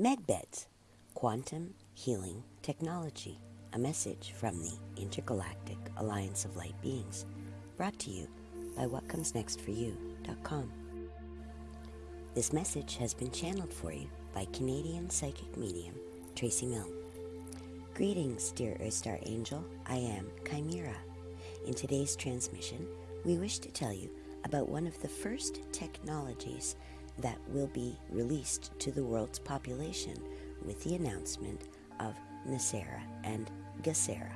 MedBeds, Quantum Healing Technology, a message from the Intergalactic Alliance of Light Beings, brought to you by WhatComesNextForYou.com. This message has been channeled for you by Canadian psychic medium Tracy Milne. Greetings, dear Earth Star Angel. I am Chimera. In today's transmission, we wish to tell you about one of the first technologies that will be released to the world's population with the announcement of NESARA and GESARA.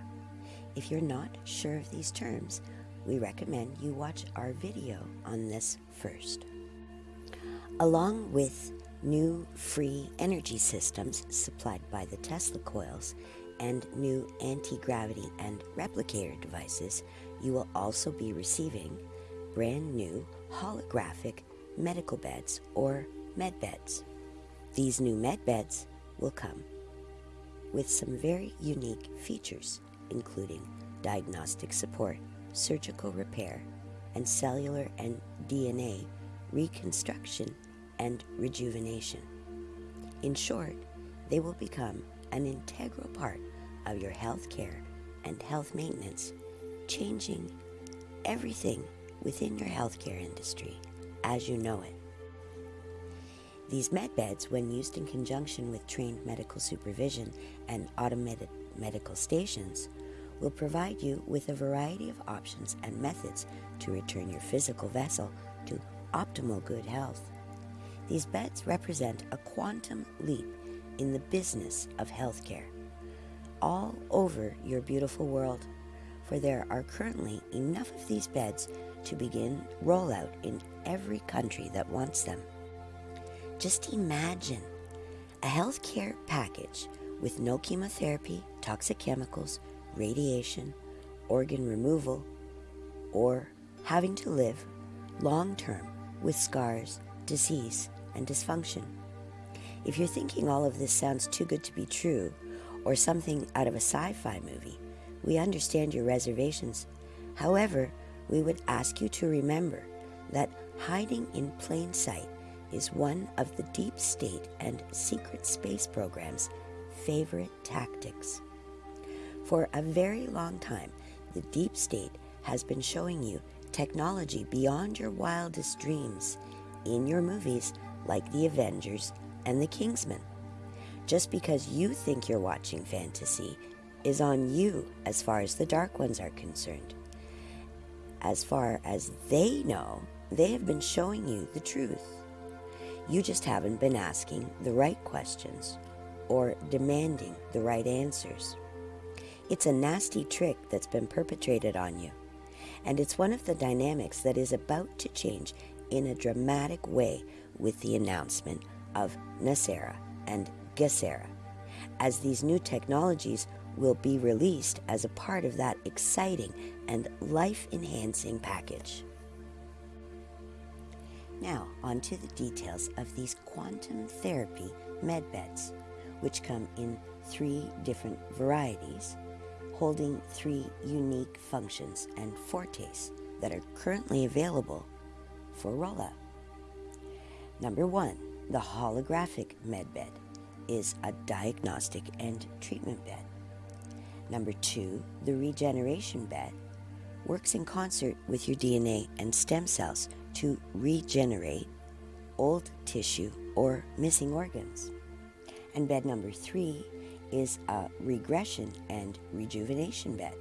If you're not sure of these terms, we recommend you watch our video on this first. Along with new free energy systems supplied by the Tesla coils and new anti-gravity and replicator devices, you will also be receiving brand new holographic medical beds or med beds. These new med beds will come with some very unique features, including diagnostic support, surgical repair, and cellular and DNA reconstruction and rejuvenation. In short, they will become an integral part of your health care and health maintenance, changing everything within your healthcare industry as you know it. These med beds, when used in conjunction with trained medical supervision and automated medical stations, will provide you with a variety of options and methods to return your physical vessel to optimal good health. These beds represent a quantum leap in the business of healthcare all over your beautiful world, for there are currently enough of these beds to begin rollout in every country that wants them. Just imagine a healthcare package with no chemotherapy, toxic chemicals, radiation, organ removal, or having to live long term with scars, disease, and dysfunction. If you're thinking all of this sounds too good to be true, or something out of a sci fi movie, we understand your reservations. However, we would ask you to remember that hiding in plain sight is one of the deep state and secret space program's favorite tactics. For a very long time, the deep state has been showing you technology beyond your wildest dreams in your movies like The Avengers and The Kingsman. Just because you think you're watching fantasy is on you as far as the Dark Ones are concerned. As far as they know, they have been showing you the truth. You just haven't been asking the right questions or demanding the right answers. It's a nasty trick that's been perpetrated on you, and it's one of the dynamics that is about to change in a dramatic way with the announcement of NESARA and GESARA, as these new technologies will be released as a part of that exciting and life-enhancing package. Now, on to the details of these quantum therapy medbeds, which come in three different varieties, holding three unique functions and fortes that are currently available for rollout. Number one, the holographic medbed is a diagnostic and treatment bed. Number two, the regeneration bed works in concert with your DNA and stem cells to regenerate old tissue or missing organs. And bed number three is a regression and rejuvenation bed.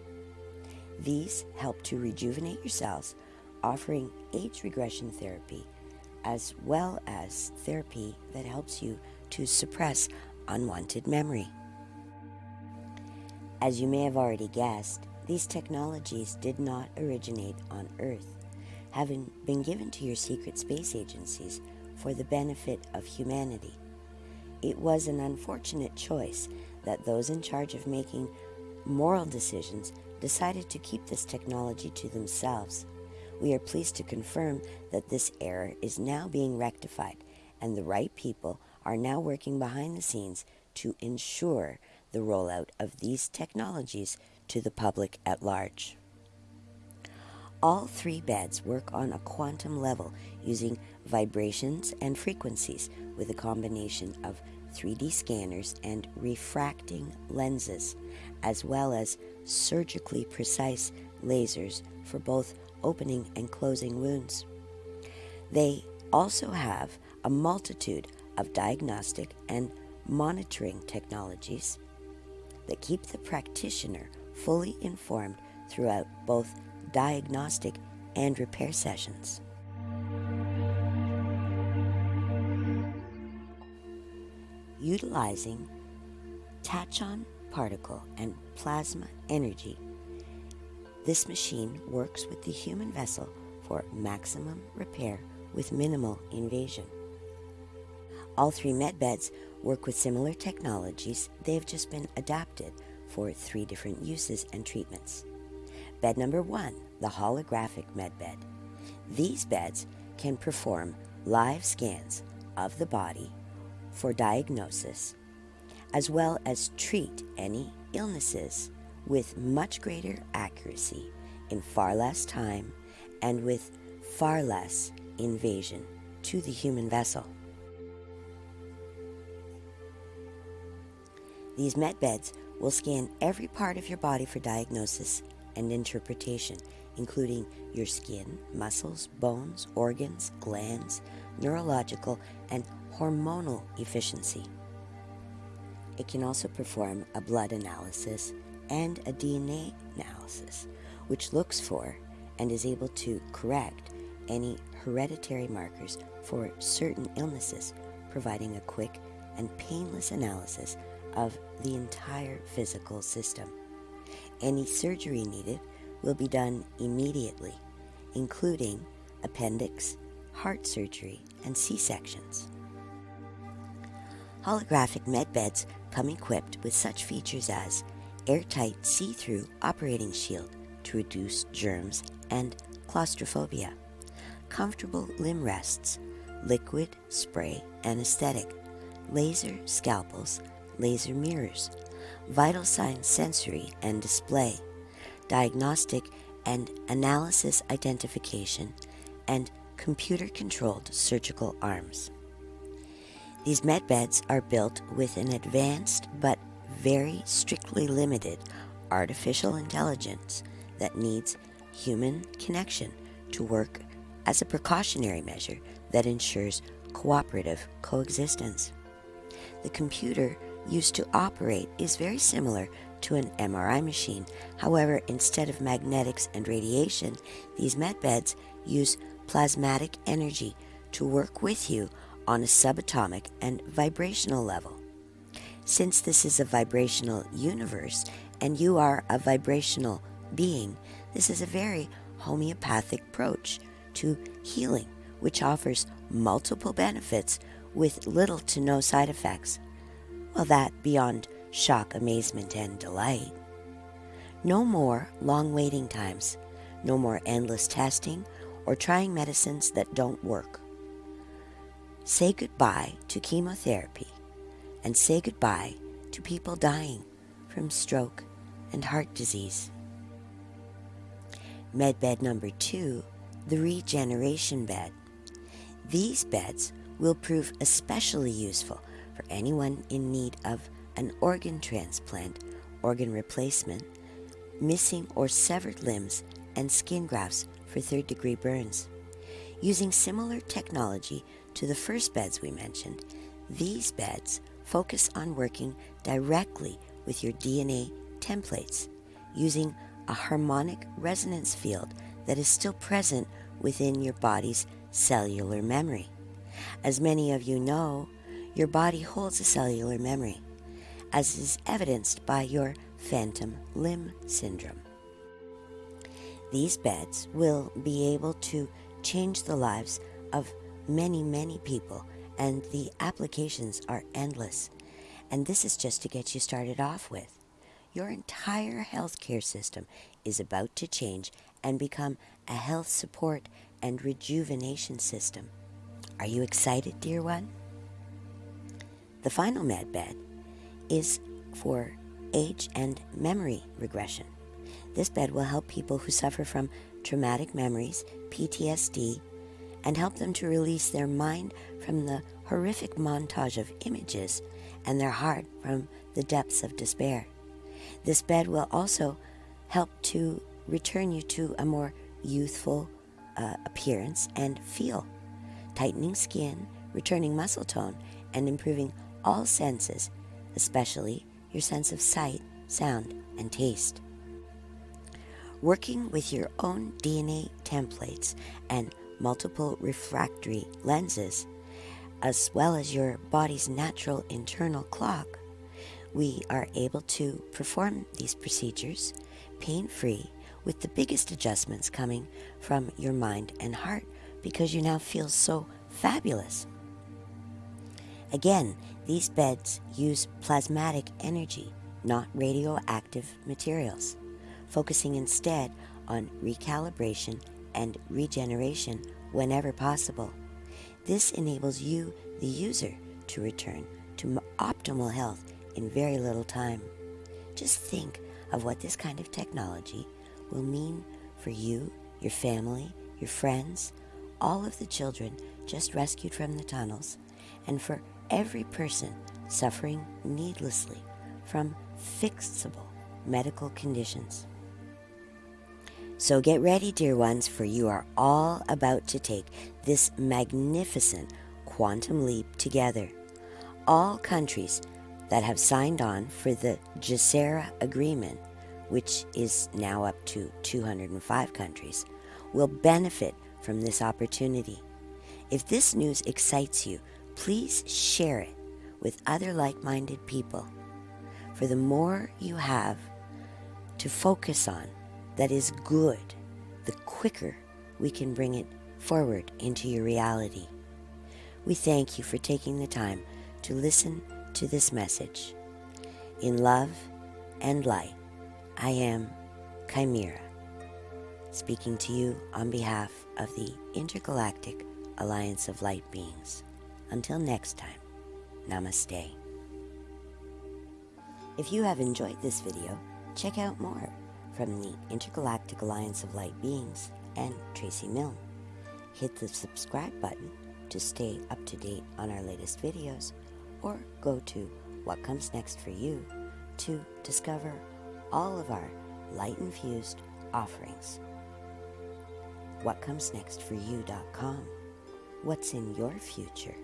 These help to rejuvenate your cells, offering age regression therapy as well as therapy that helps you to suppress unwanted memory. As you may have already guessed, these technologies did not originate on Earth, having been given to your secret space agencies for the benefit of humanity. It was an unfortunate choice that those in charge of making moral decisions decided to keep this technology to themselves. We are pleased to confirm that this error is now being rectified and the right people are now working behind the scenes to ensure the rollout of these technologies to the public at large. All three beds work on a quantum level using vibrations and frequencies with a combination of 3D scanners, and refracting lenses, as well as surgically precise lasers for both opening and closing wounds. They also have a multitude of diagnostic and monitoring technologies that keep the practitioner fully informed throughout both diagnostic and repair sessions. Utilizing tachyon particle and plasma energy, this machine works with the human vessel for maximum repair with minimal invasion. All three med beds work with similar technologies. They've just been adapted for three different uses and treatments. Bed number one, the holographic med bed. These beds can perform live scans of the body for diagnosis, as well as treat any illnesses with much greater accuracy in far less time and with far less invasion to the human vessel. These med beds will scan every part of your body for diagnosis and interpretation, including your skin, muscles, bones, organs, glands, neurological, and hormonal efficiency. It can also perform a blood analysis and a DNA analysis, which looks for and is able to correct any hereditary markers for certain illnesses, providing a quick and painless analysis of the entire physical system. Any surgery needed will be done immediately, including appendix, heart surgery, and C-sections. Holographic med beds come equipped with such features as airtight see-through operating shield to reduce germs and claustrophobia, comfortable limb rests, liquid spray anesthetic, laser scalpels, laser mirrors, vital signs sensory and display, diagnostic and analysis identification, and computer-controlled surgical arms. These med beds are built with an advanced but very strictly limited artificial intelligence that needs human connection to work as a precautionary measure that ensures cooperative coexistence. The computer used to operate is very similar to an MRI machine. However, instead of magnetics and radiation, these med beds use plasmatic energy to work with you on a subatomic and vibrational level. Since this is a vibrational universe and you are a vibrational being, this is a very homeopathic approach to healing, which offers multiple benefits with little to no side effects. Well, that beyond shock, amazement, and delight. No more long waiting times, no more endless testing or trying medicines that don't work. Say goodbye to chemotherapy and say goodbye to people dying from stroke and heart disease. Medbed number two, the regeneration bed. These beds will prove especially useful for anyone in need of an organ transplant, organ replacement, missing or severed limbs, and skin grafts for third degree burns. Using similar technology to the first beds we mentioned, these beds focus on working directly with your DNA templates using a harmonic resonance field that is still present within your body's cellular memory. As many of you know, your body holds a cellular memory, as is evidenced by your phantom limb syndrome. These beds will be able to change the lives of many, many people, and the applications are endless. And this is just to get you started off with. Your entire healthcare system is about to change and become a health support and rejuvenation system. Are you excited, dear one? The final med bed is for age and memory regression. This bed will help people who suffer from traumatic memories, PTSD, and help them to release their mind from the horrific montage of images and their heart from the depths of despair. This bed will also help to return you to a more youthful uh, appearance and feel, tightening skin, returning muscle tone, and improving all senses, especially your sense of sight, sound, and taste. Working with your own DNA templates and multiple refractory lenses, as well as your body's natural internal clock, we are able to perform these procedures pain-free with the biggest adjustments coming from your mind and heart because you now feel so fabulous. Again, these beds use plasmatic energy, not radioactive materials, focusing instead on recalibration and regeneration whenever possible. This enables you, the user, to return to optimal health in very little time. Just think of what this kind of technology will mean for you, your family, your friends, all of the children just rescued from the tunnels, and for every person suffering needlessly from fixable medical conditions. So get ready, dear ones, for you are all about to take this magnificent quantum leap together. All countries that have signed on for the GESARA agreement, which is now up to 205 countries, will benefit from this opportunity. If this news excites you, please share it with other like-minded people. For the more you have to focus on that is good, the quicker we can bring it forward into your reality. We thank you for taking the time to listen to this message. In love and light, I am Chimera, speaking to you on behalf of the Intergalactic Alliance of Light Beings. Until next time, Namaste. If you have enjoyed this video, check out more from the Intergalactic Alliance of Light Beings and Tracy Milne. Hit the subscribe button to stay up to date on our latest videos or go to What Comes Next for You to discover all of our light-infused offerings. WhatComesNextForYou.com What's in your future?